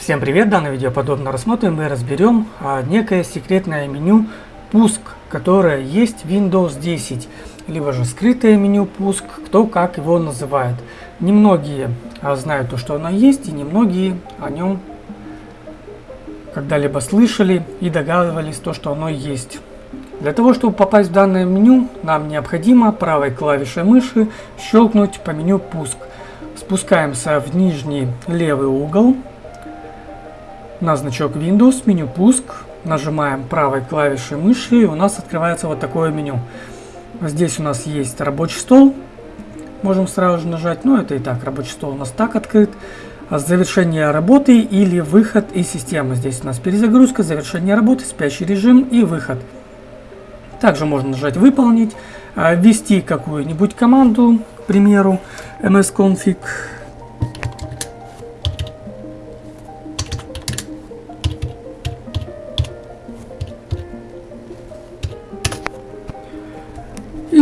Всем привет! В данном видео подобно рассмотрим и разберем а, некое секретное меню пуск, которое есть в Windows 10, либо же скрытое меню пуск, кто как его называет. Немногие а, знают то, что оно есть, и немногие о нем когда-либо слышали и догадывались то, что оно есть. Для того, чтобы попасть в данное меню, нам необходимо правой клавишей мыши щелкнуть по меню «Пуск». Спускаемся в нижний левый угол на значок Windows, меню «Пуск». Нажимаем правой клавишей мыши и у нас открывается вот такое меню. Здесь у нас есть рабочий стол. Можем сразу же нажать, но это и так, рабочий стол у нас так открыт. Завершение работы или выход из системы. Здесь у нас перезагрузка, завершение работы, спящий режим и выход. Также можно нажать «Выполнить», а, ввести какую-нибудь команду, к примеру, msconfig.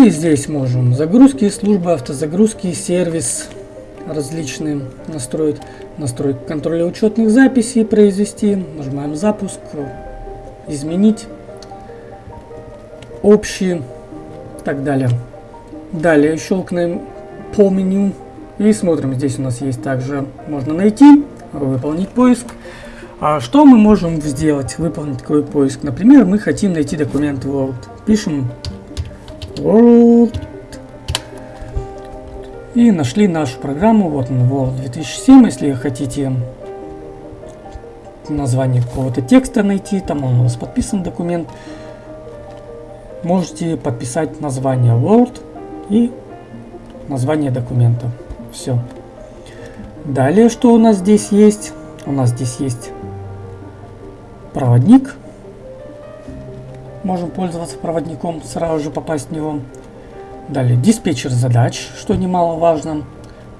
И здесь можем загрузки, службы автозагрузки, сервис различные настроить, настроить контроля учетных записей произвести. Нажимаем запуск, изменить общие так далее. Далее щелкнем по меню и смотрим. Здесь у нас есть также, можно найти, выполнить поиск. А что мы можем сделать, выполнить такой поиск? Например, мы хотим найти документ Word. Пишем Word. И нашли нашу программу. Вот он, Word 2007. Если хотите название какого-то текста найти, там он у вас подписан документ можете подписать название Word и название документа. Все. Далее, что у нас здесь есть? У нас здесь есть проводник. Можем пользоваться проводником, сразу же попасть в него. Далее диспетчер задач, что немаловажно,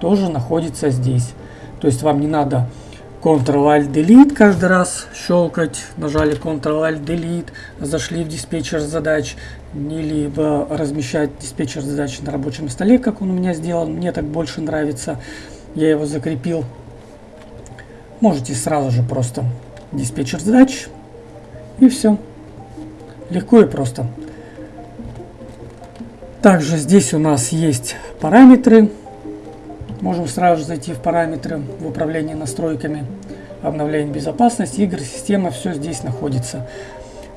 тоже находится здесь. То есть вам не надо Ctrl-Alt-Delete каждый раз щелкать, нажали Ctrl-Alt-Delete, зашли в диспетчер задач, либо размещать диспетчер задач на рабочем столе, как он у меня сделан. Мне так больше нравится. Я его закрепил. Можете сразу же просто диспетчер задач и все. Легко и просто. Также здесь у нас есть параметры Можем сразу же зайти в параметры в управлении настройками, обновление безопасности, игр, система, все здесь находится.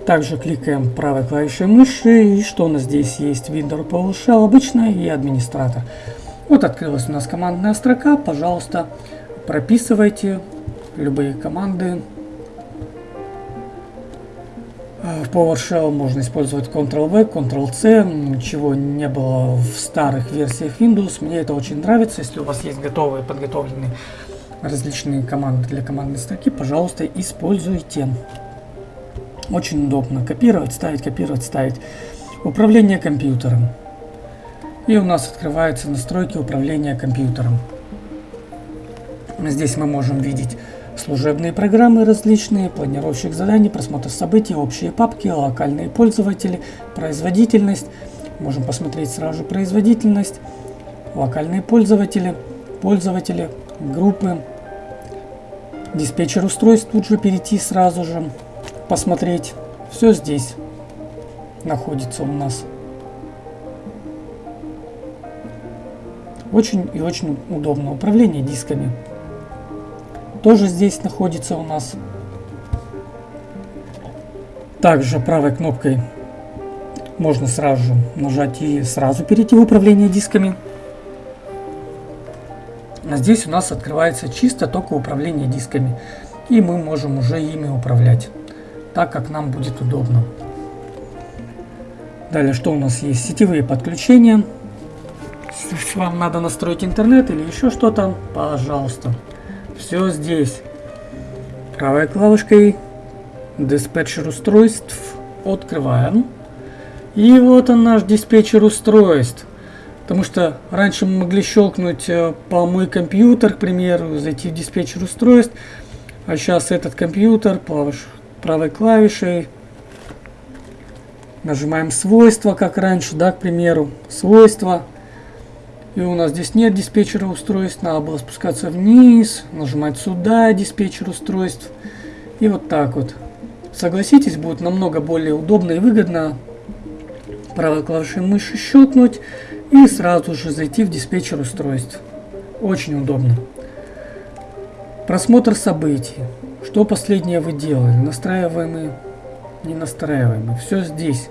Также кликаем правой клавишей мыши, и что у нас здесь есть? Windows PowerShell обычная и администратор. Вот открылась у нас командная строка, пожалуйста, прописывайте любые команды в PowerShell можно использовать Ctrl-V, Ctrl-C, ничего не было в старых версиях Windows. Мне это очень нравится. Если у вас есть готовые, подготовленные различные команды для командной строки, пожалуйста, используйте. Очень удобно копировать, ставить, копировать, ставить. Управление компьютером. И у нас открываются настройки управления компьютером. Здесь мы можем видеть служебные программы различные, планировщик заданий, просмотр событий, общие папки, локальные пользователи, производительность. Можем посмотреть сразу же производительность, локальные пользователи, пользователи, группы, диспетчер устройств тут же перейти сразу же, посмотреть. Все здесь находится у нас. Очень и очень удобно управление дисками тоже здесь находится у нас. Также правой кнопкой можно сразу же нажать и сразу перейти в управление дисками. А здесь у нас открывается чисто только управление дисками. И мы можем уже ими управлять, так как нам будет удобно. Далее, что у нас есть? Сетевые подключения. Если вам надо настроить интернет или еще что-то, пожалуйста все здесь. Правой клавишкой диспетчер устройств открываем. И вот он наш диспетчер устройств. Потому что раньше мы могли щелкнуть э, по мой компьютер, к примеру, зайти в диспетчер устройств. А сейчас этот компьютер правой клавишей нажимаем свойства, как раньше, да, к примеру, свойства. И у нас здесь нет диспетчера устройств, надо было спускаться вниз, нажимать сюда диспетчер устройств. И вот так вот. Согласитесь, будет намного более удобно и выгодно правой клавишей мыши щелкнуть и сразу же зайти в диспетчер устройств. Очень удобно. Просмотр событий. Что последнее вы делали? Настраиваемые, не настраиваемые. Все здесь.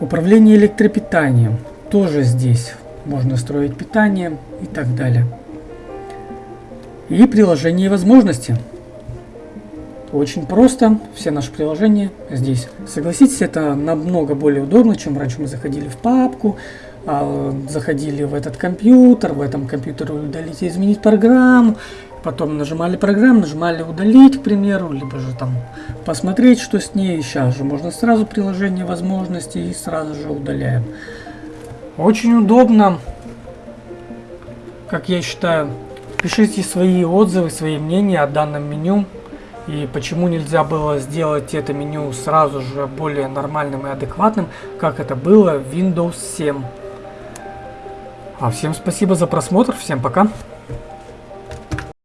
Управление электропитанием. Тоже здесь. Можно строить питание и так далее. И приложение и возможности. Очень просто. Все наши приложения здесь. Согласитесь, это намного более удобно, чем раньше мы заходили в папку, а, заходили в этот компьютер, в этом компьютере удалить и изменить программу, потом нажимали программу, нажимали удалить, к примеру, либо же там посмотреть, что с ней. Сейчас же можно сразу приложение возможности и сразу же удаляем. Очень удобно, как я считаю. Пишите свои отзывы, свои мнения о данном меню. И почему нельзя было сделать это меню сразу же более нормальным и адекватным, как это было в Windows 7. А всем спасибо за просмотр, всем пока.